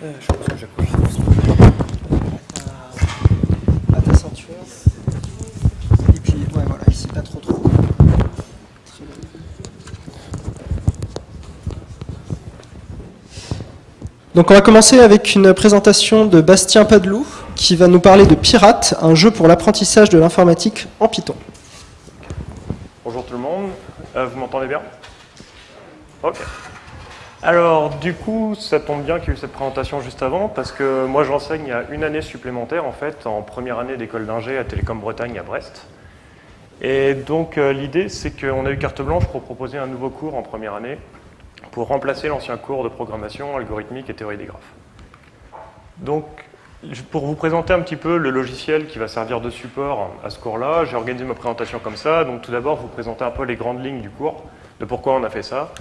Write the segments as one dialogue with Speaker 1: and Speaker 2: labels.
Speaker 1: Euh, je pense que j'appuie. À ta ceinture. Et puis, ouais, voilà, ici, pas trop trop. Très bien. Donc on va commencer avec une présentation de Bastien Padelou qui va nous parler de Pirate, un jeu pour l'apprentissage de l'informatique en Python.
Speaker 2: Bonjour tout le monde, Euh, vous m'entendez bien? Ok. Alors du coup, ça tombe bien qu'il y ait eu cette présentation juste avant parce que moi j'enseigne a une année supplémentaire en fait en première année d'école d'ingé à Télécom Bretagne à Brest. Et donc euh, l'idée c'est qu'on a eu carte blanche pour proposer un nouveau cours en première année pour remplacer l'ancien cours de programmation algorithmique et théorie des graphes. Donc pour vous présenter un petit peu le logiciel qui va servir de support à ce cours-là, j'ai organisé ma présentation comme ça. Donc tout d'abord, vous présenter un peu les grandes lignes du cours, de pourquoi on a fait ça.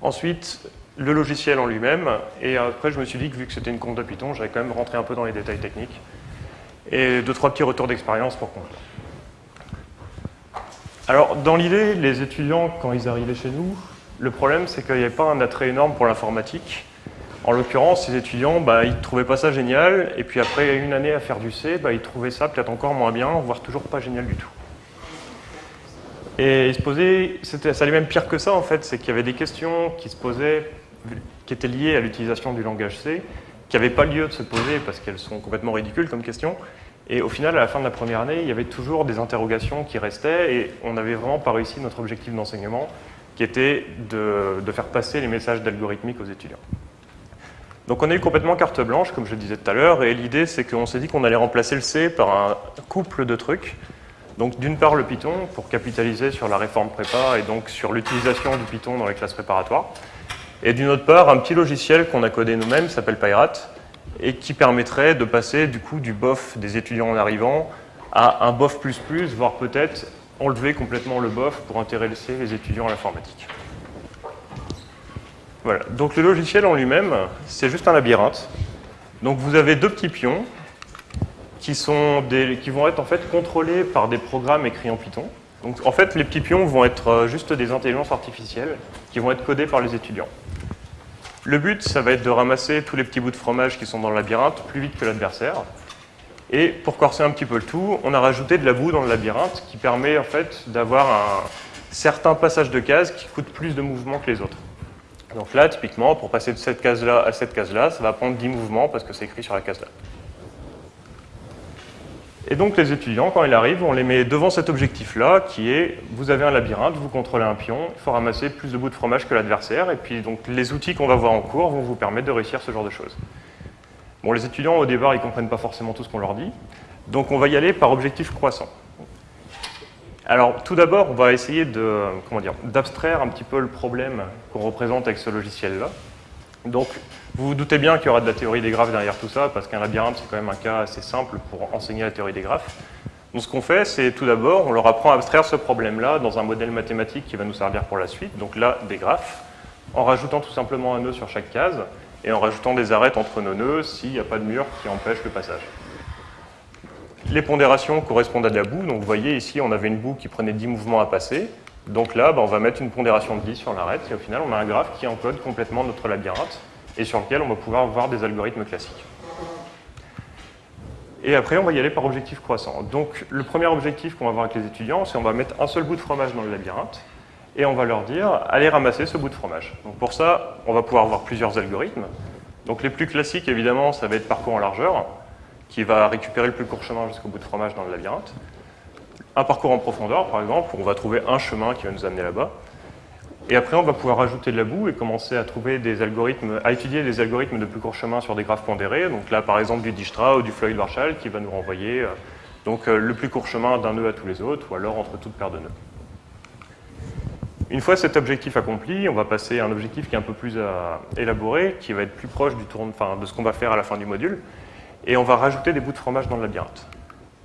Speaker 2: Ensuite, le logiciel en lui-même. Et après, je me suis dit que vu que c'était une compte de Python, j'allais quand même rentrer un peu dans les détails techniques. Et deux, trois petits retours d'expérience pour conclure. Alors, dans l'idée, les étudiants, quand ils arrivaient chez nous, le problème, c'est qu'il n'y avait pas un attrait énorme pour l'informatique. En l'occurrence, ces étudiants, bah, ils ne trouvaient pas ça génial, et puis après une année à faire du C, bah, ils trouvaient ça peut-être encore moins bien, voire toujours pas génial du tout. Et ils se posaient, ça allait même pire que ça en fait, c'est qu'il y avait des questions qui se posaient, qui étaient liées à l'utilisation du langage C, qui n'avaient pas lieu de se poser parce qu'elles sont complètement ridicules comme questions. Et au final, à la fin de la première année, il y avait toujours des interrogations qui restaient, et on n'avait vraiment pas réussi notre objectif d'enseignement, qui était de, de faire passer les messages d'algorithmique aux étudiants. Donc on a eu complètement carte blanche, comme je le disais tout à l'heure, et l'idée c'est qu'on s'est dit qu'on allait remplacer le C par un couple de trucs. Donc d'une part le Python, pour capitaliser sur la réforme prépa et donc sur l'utilisation du Python dans les classes préparatoires. Et d'une autre part, un petit logiciel qu'on a codé nous-mêmes, s'appelle Pirate, et qui permettrait de passer du coup du BOF des étudiants en arrivant à un BOF++, voire peut-être enlever complètement le BOF pour intéresser les étudiants à l'informatique. Voilà, donc le logiciel en lui-même, c'est juste un labyrinthe. Donc vous avez deux petits pions qui, sont qui vont être en fait contrôlés par des programmes écrits en Python. Donc en fait, les petits pions vont être euh, juste des intelligences artificielles qui vont être codées par les étudiants. Le but, ça va être de ramasser tous les petits bouts de fromage qui sont dans le labyrinthe plus vite que l'adversaire. Et pour corser un petit peu le tout, on a rajouté de la boue dans le labyrinthe qui permet en fait d'avoir un certain passage de cases qui coûte plus de mouvements que les autres. Donc là, typiquement, pour passer de cette case-là à cette case-là, ça va prendre 10 mouvements parce que c'est écrit sur la case-là. Et donc les étudiants, quand ils arrivent, on les met devant cet objectif-là, qui est, vous avez un labyrinthe, vous contrôlez un pion, il faut ramasser plus de bouts de fromage que l'adversaire, et puis donc les outils qu'on va voir en cours vont vous permettre de réussir ce genre de choses. Bon, les étudiants, au départ, ils ne comprennent pas forcément tout ce qu'on leur dit, donc on va y aller par objectif croissant. Alors, tout d'abord, on va essayer d'abstraire un petit peu le problème qu'on représente avec ce logiciel-là. Donc, vous vous doutez bien qu'il y aura de la théorie des graphes derrière tout ça, parce qu'un labyrinthe, c'est quand même un cas assez simple pour enseigner la théorie des graphes. Donc, ce qu'on fait, c'est tout d'abord, on leur apprend à abstraire ce problème-là dans un modèle mathématique qui va nous servir pour la suite, donc là, des graphes, en rajoutant tout simplement un nœud sur chaque case, et en rajoutant des arêtes entre nos nœuds s'il n'y a pas de mur qui empêche le passage. Les pondérations correspondent à de la boue. Donc vous voyez ici, on avait une boue qui prenait 10 mouvements à passer. Donc là, bah, on va mettre une pondération de 10 sur l'arête et au final, on a un graphe qui encode complètement notre labyrinthe et sur lequel on va pouvoir voir des algorithmes classiques. Et après, on va y aller par objectif croissant. Donc le premier objectif qu'on va voir avec les étudiants, c'est on va mettre un seul bout de fromage dans le labyrinthe et on va leur dire, allez ramasser ce bout de fromage. Donc pour ça, on va pouvoir voir plusieurs algorithmes. Donc les plus classiques, évidemment, ça va être parcours en largeur qui va récupérer le plus court chemin jusqu'au bout de fromage dans le labyrinthe. Un parcours en profondeur, par exemple, où on va trouver un chemin qui va nous amener là-bas. Et après, on va pouvoir rajouter de la boue et commencer à trouver des algorithmes, à étudier des algorithmes de plus court chemin sur des graphes pondérés. Donc là, par exemple, du Dijkstra ou du Floyd-Warshall qui va nous renvoyer euh, donc, euh, le plus court chemin d'un nœud à tous les autres, ou alors entre toutes paires de nœuds. Une fois cet objectif accompli, on va passer à un objectif qui est un peu plus à élaboré, qui va être plus proche de ce qu'on va faire à la fin du module et on va rajouter des bouts de fromage dans le labyrinthe.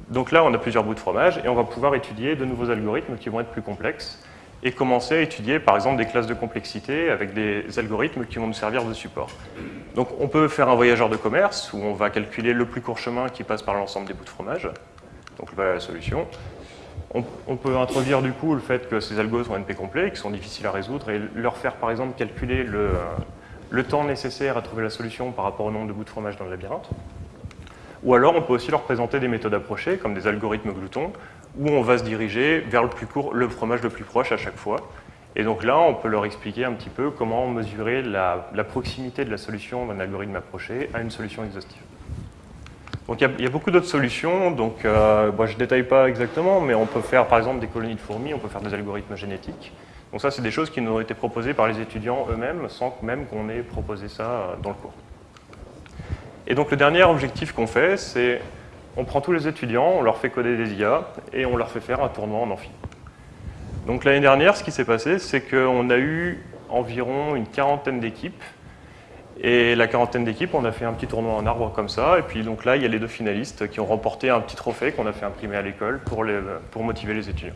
Speaker 2: Donc là, on a plusieurs bouts de fromage et on va pouvoir étudier de nouveaux algorithmes qui vont être plus complexes et commencer à étudier par exemple des classes de complexité avec des algorithmes qui vont nous servir de support. Donc on peut faire un voyageur de commerce où on va calculer le plus court chemin qui passe par l'ensemble des bouts de fromage. Donc voilà la solution. on, peut introduire du coup le fait que ces algos sont NP complets, qui sont difficiles à résoudre, et leur faire par exemple calculer le, le temps nécessaire à trouver la solution par rapport au nombre de bouts de fromage dans le labyrinthe. Ou alors on peut aussi leur présenter des méthodes approchées, comme des algorithmes gloutons, où on va se diriger vers le, plus court, le fromage le plus proche à chaque fois. Et donc là, on peut leur expliquer un petit peu comment mesurer la, proximité de la solution d'un algorithme approché à une solution exhaustive. Donc il y, a beaucoup d'autres solutions, donc euh, je ne détaille pas exactement, mais on peut faire par exemple des colonies de fourmis, on peut faire des algorithmes génétiques. Donc ça, c'est des choses qui nous ont été proposées par les étudiants eux-mêmes, sans même qu'on ait proposé ça euh, dans le cours. Et donc le dernier objectif qu'on fait, c'est on prend tous les étudiants, on leur fait coder des IA et on leur fait faire un tournoi en amphi. Donc l'année dernière, ce qui s'est passé, c'est qu'on a eu environ une quarantaine d'équipes. Et la quarantaine d'équipes, on a fait un petit tournoi en arbre comme ça. Et puis donc là, il y a les deux finalistes qui ont remporté un petit trophée qu'on a fait imprimer à l'école pour, pour motiver les étudiants.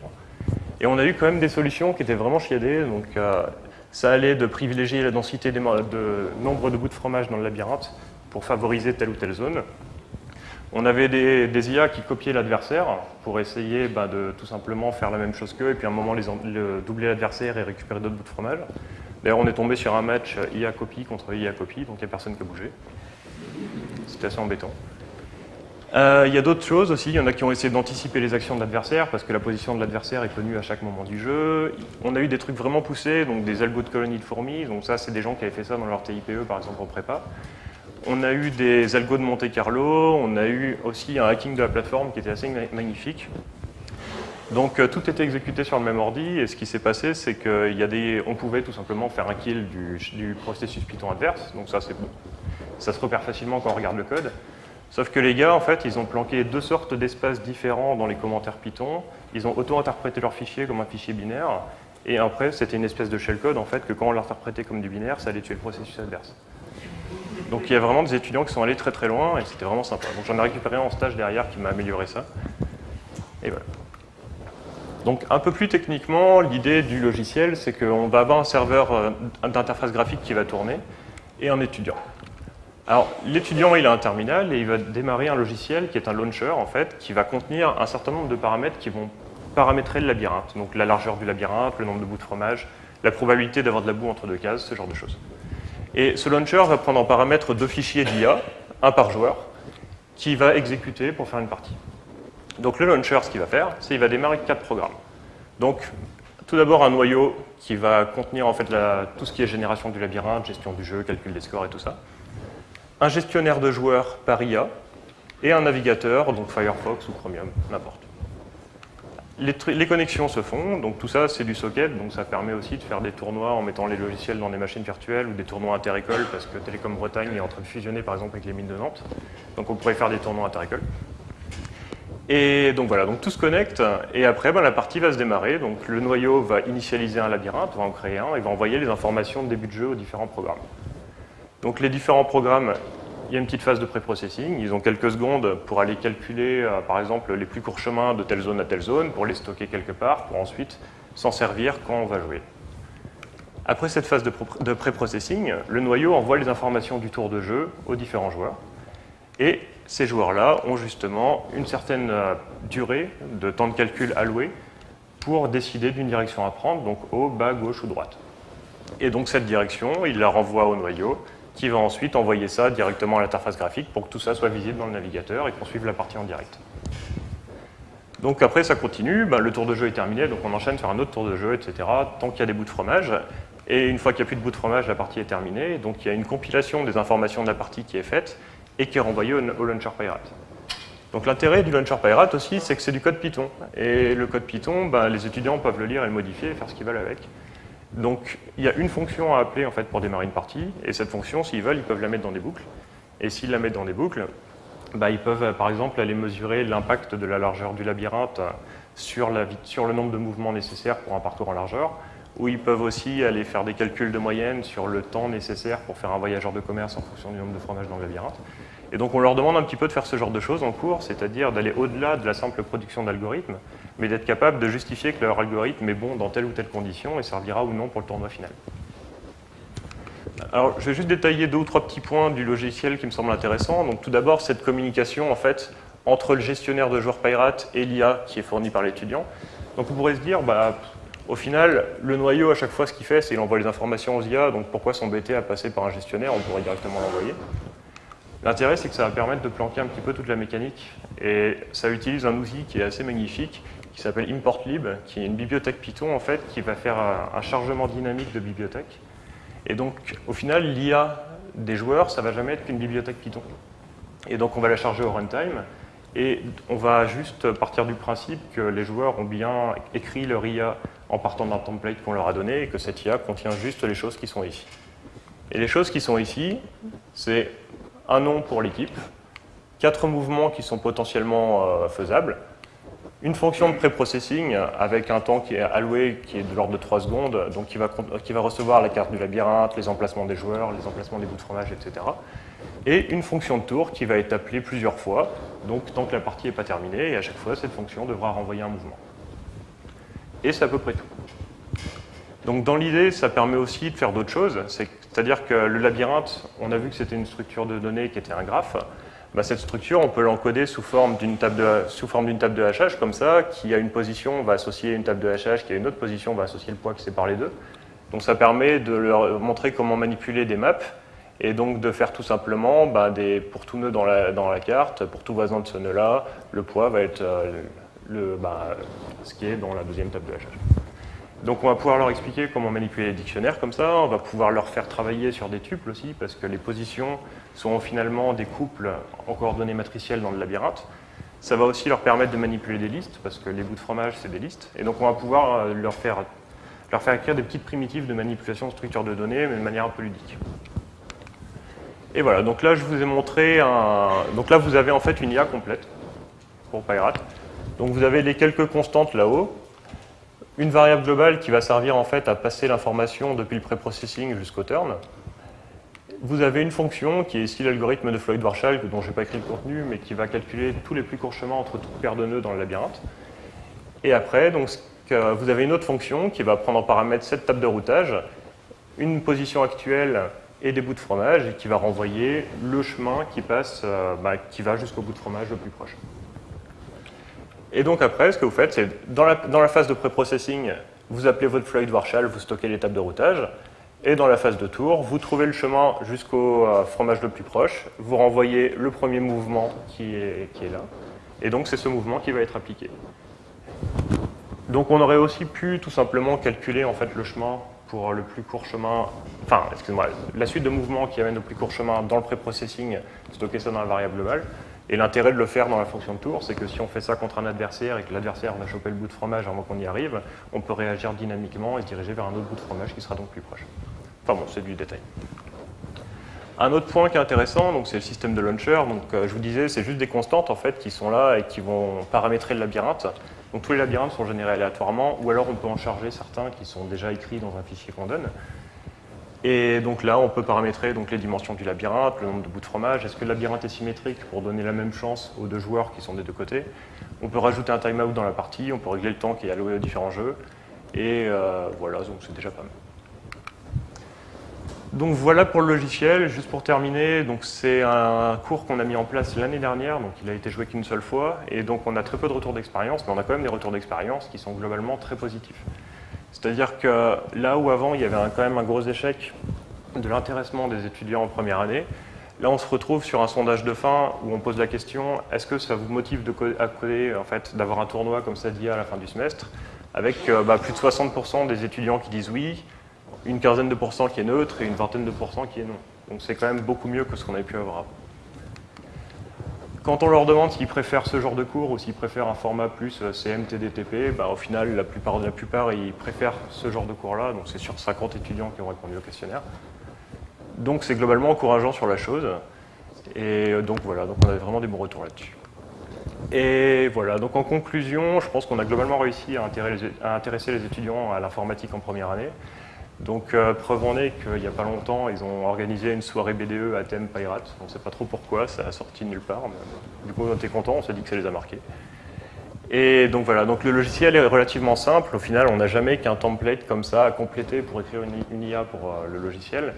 Speaker 2: Et on a eu quand même des solutions qui étaient vraiment chiadées. Donc euh, ça allait de privilégier la densité de nombre de bouts de fromage dans le labyrinthe pour favoriser telle ou telle zone. On avait des, IA qui copiaient l'adversaire pour essayer bah, de tout simplement faire la même chose qu'eux et puis à un moment les, doubler l'adversaire et récupérer d'autres bouts de fromage. D'ailleurs, on est tombé sur un match IA copie contre IA copie, donc il n'y a personne qui a bougé. C'était assez embêtant. Euh, il y a d'autres choses aussi, il y en a qui ont essayé d'anticiper les actions de l'adversaire parce que la position de l'adversaire est connue à chaque moment du jeu. On a eu des trucs vraiment poussés, donc des algos de colonies de fourmis, donc ça c'est des gens qui avaient fait ça dans leur TIPE par exemple en prépa. On a eu des algos de Monte Carlo, on a eu aussi un hacking de la plateforme qui était assez magnifique. Donc euh, tout était exécuté sur le même ordi et ce qui s'est passé c'est qu'on pouvait tout simplement faire un kill du, processus Python adverse, donc ça c'est bon. Ça se repère facilement quand on regarde le code. Sauf que les gars, en fait, ils ont planqué deux sortes d'espaces différents dans les commentaires Python. Ils ont auto-interprété leur fichier comme un fichier binaire. Et après, c'était une espèce de shellcode, en fait, que quand on l'interprétait comme du binaire, ça allait tuer le processus adverse. Donc il y a vraiment des étudiants qui sont allés très très loin et c'était vraiment sympa. Donc j'en ai récupéré un en stage derrière qui m'a amélioré ça. Et voilà. Donc un peu plus techniquement, l'idée du logiciel, c'est qu'on va avoir un serveur euh, d'interface graphique qui va tourner et un étudiant. Alors l'étudiant, il a un terminal et il va démarrer un logiciel qui est un launcher en fait, qui va contenir un certain nombre de paramètres qui vont paramétrer le labyrinthe. Donc la largeur du labyrinthe, le nombre de bouts de fromage, la probabilité d'avoir de la boue entre deux cases, ce genre de choses. Et ce launcher va prendre en paramètre deux fichiers d'IA, un par joueur, qui va exécuter pour faire une partie. Donc le launcher, ce qu'il va faire, c'est qu'il va démarrer quatre programmes. Donc tout d'abord un noyau qui va contenir en fait tout ce qui est génération du labyrinthe, gestion du jeu, calcul des scores et tout ça. Un gestionnaire de joueurs par IA et un navigateur, donc Firefox ou Chromium, n'importe les, connexions se font, donc tout ça c'est du socket, donc ça permet aussi de faire des tournois en mettant les logiciels dans des machines virtuelles ou des tournois interécoles parce que Télécom Bretagne est en train de fusionner par exemple avec les mines de Nantes. Donc on pourrait faire des tournois interécoles. Et donc voilà, donc tout se connecte et après ben, la partie va se démarrer. Donc le noyau va initialiser un labyrinthe, va en créer un et va envoyer les informations de début de jeu aux différents programmes. Donc les différents programmes il y a une petite phase de pré-processing. Ils ont quelques secondes pour aller calculer, euh, par exemple, les plus courts chemins de telle zone à telle zone, pour les stocker quelque part, pour ensuite s'en servir quand on va jouer. Après cette phase de pré-processing, le noyau envoie les informations du tour de jeu aux différents joueurs. Et ces joueurs-là ont justement une certaine euh, durée de temps de calcul alloué pour décider d'une direction à prendre, donc haut, bas, gauche ou droite. Et donc cette direction, il la renvoie au noyau, qui va ensuite envoyer ça directement à l'interface graphique pour que tout ça soit visible dans le navigateur et qu'on suive la partie en direct. Donc après, ça continue, ben, le tour de jeu est terminé, donc on enchaîne sur un autre tour de jeu, etc., tant qu'il y a des bouts de fromage. Et une fois qu'il n'y a plus de bouts de fromage, la partie est terminée. Donc il y a une compilation des informations de la partie qui est faite et qui est renvoyée au, Launcher Pirate. Donc l'intérêt du Launcher Pirate aussi, c'est que c'est du code Python. Et le code Python, ben, les étudiants peuvent le lire et le modifier et faire ce qu'ils veulent avec. Donc il y a une fonction à appeler en fait, pour démarrer une partie, et cette fonction, s'ils veulent, ils peuvent la mettre dans des boucles. Et s'ils la mettent dans des boucles, bah, ils peuvent par exemple aller mesurer l'impact de la largeur du labyrinthe sur, sur, le nombre de mouvements nécessaires pour un parcours en largeur, ou ils peuvent aussi aller faire des calculs de moyenne sur le temps nécessaire pour faire un voyageur de commerce en fonction du nombre de fromages dans le labyrinthe. Et donc on leur demande un petit peu de faire ce genre de choses en cours, c'est-à-dire d'aller au-delà de la simple production d'algorithmes, mais d'être capable de justifier que leur algorithme est bon dans telle ou telle condition et servira ou non pour le tournoi final. Alors, je vais juste détailler deux ou trois petits points du logiciel qui me semblent intéressants. Donc, tout d'abord, cette communication en fait entre le gestionnaire de joueurs Pirate et l'IA qui est fourni par l'étudiant. Donc on pourrait se dire, bah, au final, le noyau, à chaque fois, ce qu'il fait, c'est qu'il envoie les informations aux IA, donc pourquoi s'embêter à passer par un gestionnaire? On pourrait directement l'envoyer. L'intérêt, c'est que ça va permettre de planquer un petit peu toute la mécanique, et ça utilise un outil qui est assez magnifique, qui s'appelle ImportLib, qui est une bibliothèque Python, en fait, qui va faire un chargement dynamique de bibliothèque. Et donc, au final, l'IA des joueurs, ça va jamais être qu'une bibliothèque Python. Et donc, on va la charger au runtime, et on va juste partir du principe que les joueurs ont bien écrit leur IA en partant d'un template qu'on leur a donné et que cette IA contient juste les choses qui sont ici. Et les choses qui sont ici, c'est un nom pour l'équipe, quatre mouvements qui sont potentiellement euh, faisables, une fonction de pré-processing avec un temps qui est alloué, qui est de l'ordre de 3 secondes, donc qui va, qui va recevoir la carte du labyrinthe, les emplacements des joueurs, les emplacements des bouts de fromage, etc et une fonction de tour qui va être appelée plusieurs fois, donc tant que la partie n'est pas terminée, et à chaque fois, cette fonction devra renvoyer un mouvement. Et c'est à peu près tout. Donc dans l'idée, ça permet aussi de faire d'autres choses, c'est-à-dire que le labyrinthe, on a vu que c'était une structure de données qui était un graphe, bah, cette structure, on peut l'encoder sous forme d'une table, de, forme table de hachage, comme ça, qui a une position, on va associer une table de hachage, qui a une autre position, on va associer le poids qui sépare les deux. Donc ça permet de leur montrer comment manipuler des maps et donc de faire tout simplement, bah, des, pour tout nœud dans la, dans la, carte, pour tout voisin de ce nœud-là, le poids va être euh, le, bah, ce qui est dans la deuxième table de hachage. Donc on va pouvoir leur expliquer comment manipuler les dictionnaires comme ça, on va pouvoir leur faire travailler sur des tuples aussi, parce que les positions sont finalement des couples en coordonnées matricielles dans le labyrinthe. Ça va aussi leur permettre de manipuler des listes, parce que les bouts de fromage, c'est des listes. Et donc on va pouvoir euh, leur faire, leur faire écrire des petites primitives de manipulation de structures de données, mais de manière un peu ludique. Et voilà, donc là je vous ai montré un... Donc là vous avez en fait une IA complète pour Pirate. Donc vous avez les quelques constantes là-haut, une variable globale qui va servir en fait à passer l'information depuis le pré-processing jusqu'au turn. Vous avez une fonction qui est ici l'algorithme de Floyd-Warshall, dont je n'ai pas écrit le contenu, mais qui va calculer tous les plus courts chemins entre toutes paires de nœuds dans le labyrinthe. Et après, donc, vous avez une autre fonction qui va prendre en paramètre cette table de routage, une position actuelle et des bouts de fromage et qui va renvoyer le chemin qui passe, euh, bah, qui va jusqu'au bout de fromage le plus proche. Et donc après, ce que vous faites, c'est dans la, phase de pré-processing, vous appelez votre Floyd Warshall, vous stockez l'étape de routage, et dans la phase de tour, vous trouvez le chemin jusqu'au euh, fromage le plus proche, vous renvoyez le premier mouvement qui est, là, et donc c'est ce mouvement qui va être appliqué. Donc on aurait aussi pu tout simplement calculer en fait le chemin pour le plus court chemin, enfin, excusez-moi, la suite de mouvements qui amène au plus court chemin dans le pré-processing, stocker ça dans la variable globale. Et l'intérêt de le faire dans la fonction de tour, c'est que si on fait ça contre un adversaire et que l'adversaire va choper le bout de fromage avant qu'on y arrive, on peut réagir dynamiquement et se diriger vers un autre bout de fromage qui sera donc plus proche. Enfin bon, c'est du détail. Un autre point qui est intéressant, c'est le système de launcher. Donc, euh, je vous disais, c'est juste des constantes en fait qui sont là et qui vont paramétrer le labyrinthe. Donc tous les labyrinthes sont générés aléatoirement, ou alors on peut en charger certains qui sont déjà écrits dans un fichier qu'on donne. Et donc là, on peut paramétrer donc, les dimensions du labyrinthe, le nombre de bouts de fromage. Est-ce que le labyrinthe est symétrique pour donner la même chance aux deux joueurs qui sont des deux côtés? On peut rajouter un timeout dans la partie, on peut régler le temps qui est alloué aux différents jeux. Et euh, voilà, donc c'est déjà pas mal. Donc voilà pour le logiciel. Juste pour terminer, c'est un cours qu'on a mis en place l'année dernière, donc il a été joué qu'une seule fois, et donc on a très peu de retours d'expérience, mais on a quand même des retours d'expérience qui sont globalement très positifs. C'est-à-dire que là où avant il y avait quand même un gros échec de l'intéressement des étudiants en première année, là on se retrouve sur un sondage de fin où on pose la question est-ce que ça vous motive à coder, en fait, d'avoir un tournoi comme ça d'IA à la fin du semestre avec euh, bah, plus de 60% des étudiants qui disent oui, une quinzaine de pourcents qui est neutre et une vingtaine de pourcents qui est non. Donc c'est quand même beaucoup mieux que ce qu'on avait pu avoir avant. Quand on leur demande s'ils préfèrent ce genre de cours ou s'ils préfèrent un format plus euh, CMTDTP, bah, au final, la plupart, la plupart, ils préfèrent ce genre de cours-là. Donc c'est sur 50 étudiants qui ont répondu au questionnaire. Donc c'est globalement encourageant sur la chose. Et euh, donc voilà, donc on avait vraiment des bons retours là-dessus. Et voilà, donc en conclusion, je pense qu'on a globalement réussi à intéresser les étudiants à l'informatique en première année. Donc euh, preuve en est qu'il n'y a pas longtemps, ils ont organisé une soirée BDE à thème Pirate. On ne sait pas trop pourquoi, ça a sorti nulle part. Mais, du coup, on était contents, on s'est dit que ça les a marqués. Et donc voilà, donc le logiciel est relativement simple. Au final, on n'a jamais qu'un template comme ça à compléter pour écrire une, IA pour euh, le logiciel.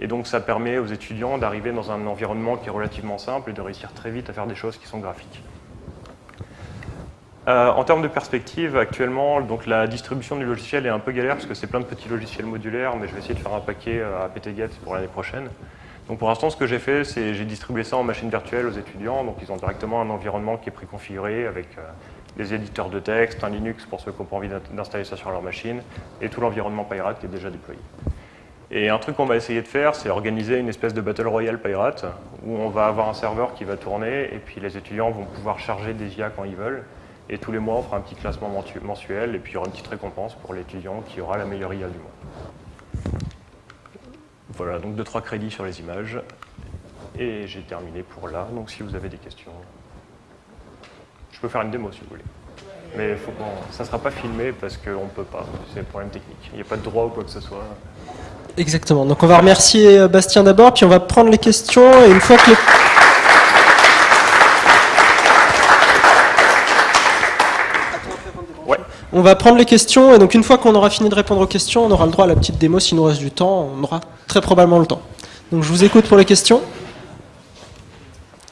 Speaker 2: Et donc ça permet aux étudiants d'arriver dans un environnement qui est relativement simple et de réussir très vite à faire des choses qui sont graphiques. Euh, en termes de perspective, actuellement, donc la distribution du logiciel est un peu galère parce que c'est plein de petits logiciels modulaires, mais je vais essayer de faire un paquet euh, à PTGet pour l'année prochaine. Donc pour l'instant, ce que j'ai fait, c'est j'ai distribué ça en machine virtuelle aux étudiants. Donc ils ont directement un environnement qui est préconfiguré avec euh, des éditeurs de texte, un Linux pour ceux qui n'ont pas envie d'installer ça sur leur machine, et tout l'environnement Pirate qui est déjà déployé. Et un truc qu'on va essayer de faire, c'est organiser une espèce de Battle Royale Pirate, où on va avoir un serveur qui va tourner, et puis les étudiants vont pouvoir charger des IA quand ils veulent. Et tous les mois, on fera un petit classement mensuel et puis il y aura une petite récompense pour l'étudiant qui aura la meilleure IA du mois. Voilà, donc 2-3 crédits sur les images. Et j'ai terminé pour là. Donc si vous avez des questions, je peux faire une démo si vous voulez. Mais faut ça ne sera pas filmé parce qu'on ne peut pas. C'est un problème technique. Il n'y a pas de droit ou quoi que ce soit.
Speaker 1: Exactement. Donc on va remercier euh, Bastien d'abord, puis on va prendre les questions. Et une fois que les... On va prendre les questions et donc une fois qu'on aura fini de répondre aux questions, on aura le droit à la petite démo. S'il nous reste du temps, on aura très probablement le temps. Donc je vous écoute pour les questions.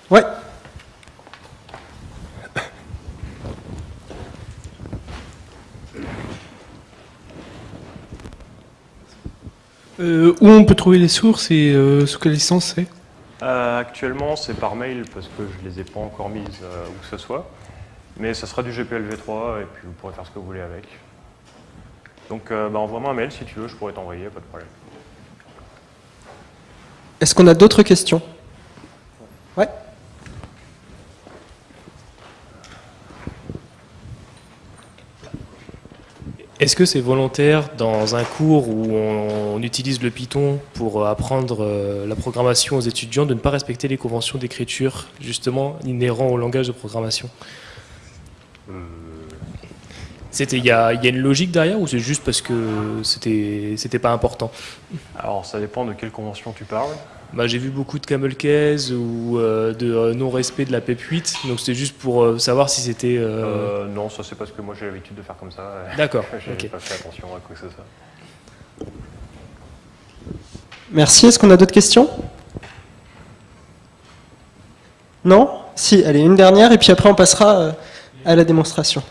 Speaker 1: Ouais.
Speaker 3: Euh, où on peut trouver les sources et euh, sous quelle licence c'est?
Speaker 2: Euh, Actuellement, c'est par mail parce que je ne les ai pas encore mises où que ce soit. Mais ça sera du GPLv3 et puis vous pourrez faire ce que vous voulez avec. Donc euh, bah, envoie-moi un mail si tu veux, je pourrais t'envoyer, pas de problème.
Speaker 1: Est-ce qu'on a d'autres questions? Ouais
Speaker 4: Est-ce que c'est volontaire dans un cours où on, utilise le Python pour apprendre euh, la programmation aux étudiants de ne pas respecter les conventions d'écriture justement inhérents au langage de programmation? C'était il y, a, une logique derrière ou c'est juste parce que c'était c'était pas important?
Speaker 2: Alors ça dépend de quelle convention tu parles.
Speaker 4: Bah, j'ai vu beaucoup de camel case ou euh, de euh, non-respect de la PEP 8, donc c'était juste pour euh, savoir si c'était...
Speaker 2: non, ça c'est parce que moi j'ai l'habitude de faire comme ça.
Speaker 4: D'accord.
Speaker 2: j'ai pas fait attention à quoi que ce soit.
Speaker 1: Merci, est-ce qu'on a d'autres questions? Non? Si, allez, une dernière et puis après on passera à la démonstration.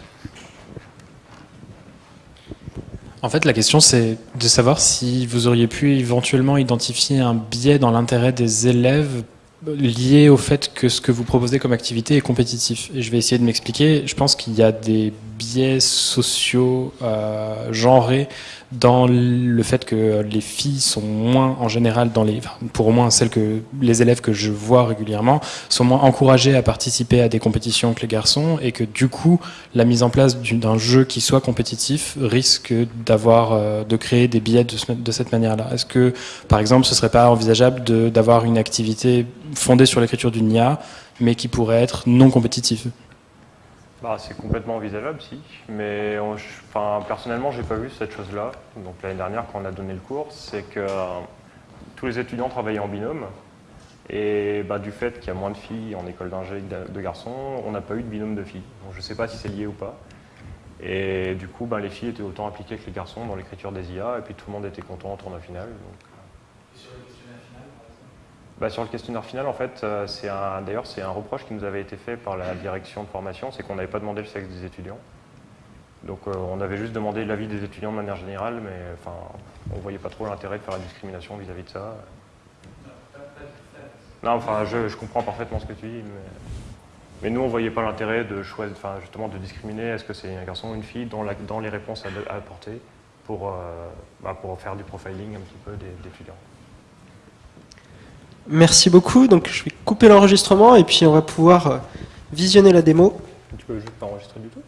Speaker 5: En fait, la question, c'est de savoir si vous auriez pu éventuellement identifier un biais dans l'intérêt des élèves lié au fait que ce que vous proposez comme activité est compétitif. Et je vais essayer de m'expliquer. Je pense qu'il y a des biais sociaux euh, genrés dans le fait que les filles sont moins en général dans les pour au moins celles que les élèves que je vois régulièrement sont moins encouragés à participer à des compétitions que les garçons et que du coup la mise en place d'un jeu qui soit compétitif risque d'avoir euh, de créer des biais de, de cette manière-là. Est-ce que par exemple ce serait pas envisageable d'avoir une activité fondée sur l'écriture d'une IA mais qui pourrait être non compétitive?
Speaker 2: Bah, c'est complètement envisageable, si. Mais enfin, personnellement, j'ai pas vu cette chose-là. Donc l'année dernière, quand on a donné le cours, c'est que euh, tous les étudiants travaillaient en binôme. Et bah, du fait qu'il y a moins de filles en école d'ingé que de garçons, on n'a pas eu de binôme de filles. Donc je ne sais pas si c'est lié ou pas. Et du coup, bah, les filles étaient autant impliquées que les garçons dans l'écriture des IA, et puis tout le monde était content en tournoi final. Bah, sur le questionnaire final, en fait, euh, c'est d'ailleurs, c'est un reproche qui nous avait été fait par la direction de formation, c'est qu'on n'avait pas demandé le sexe des étudiants. Donc euh, on avait juste demandé l'avis des étudiants de manière générale, mais enfin, on ne voyait pas trop l'intérêt de faire la discrimination vis-à-vis de ça. Non, enfin, je, comprends parfaitement ce que tu dis, mais, nous, on ne voyait pas l'intérêt de choisir, enfin, justement, de discriminer est-ce que c'est un garçon ou une fille dans, les réponses à, apporter pour, euh, bah, pour faire du profiling un petit peu des étudiants.
Speaker 1: Merci beaucoup. Donc je vais couper l'enregistrement et puis on va pouvoir euh, visionner la démo.
Speaker 2: Tu peux juste pas enregistrer du tout?